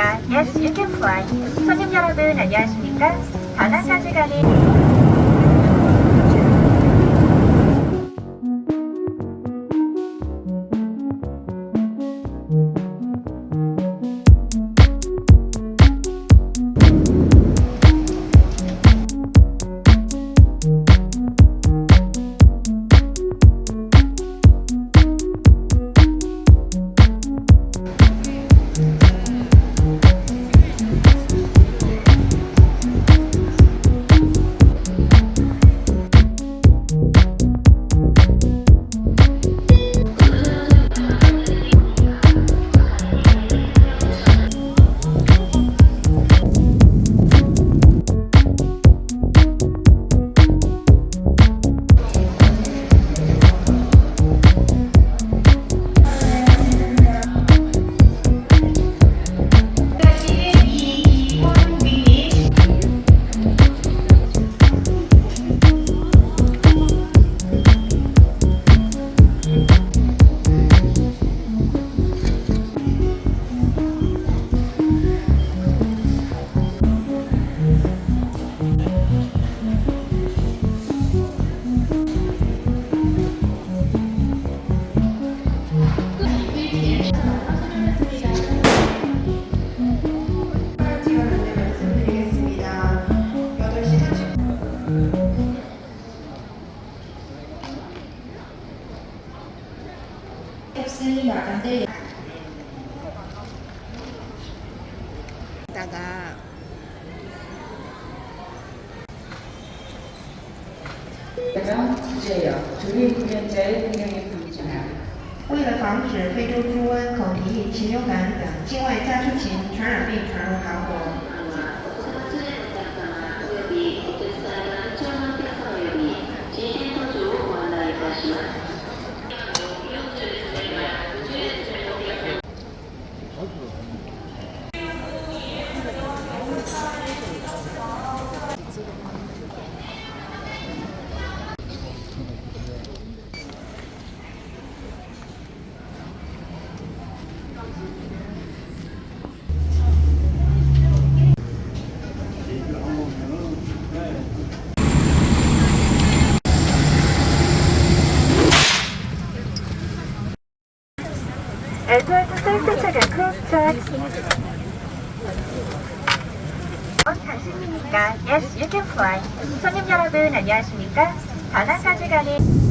Yes, you can fly. 손님 여러분 안녕하십니까? 다나까지 가는 명 주제역 조리 구현자의 운영에 방지하라. 为了防止非洲猪瘟、口蹄疫、禽流感等境外家畜禽传染病传入韩国， 에드워드 셀프 체크 크로스체크 어, 당신입니까? Yes, you can fly. 손님 여러분 안녕하십니까? 다나까지 가는